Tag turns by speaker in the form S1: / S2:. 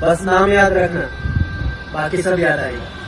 S1: बस नाम याद रखना। बाकी सब याद आएगा।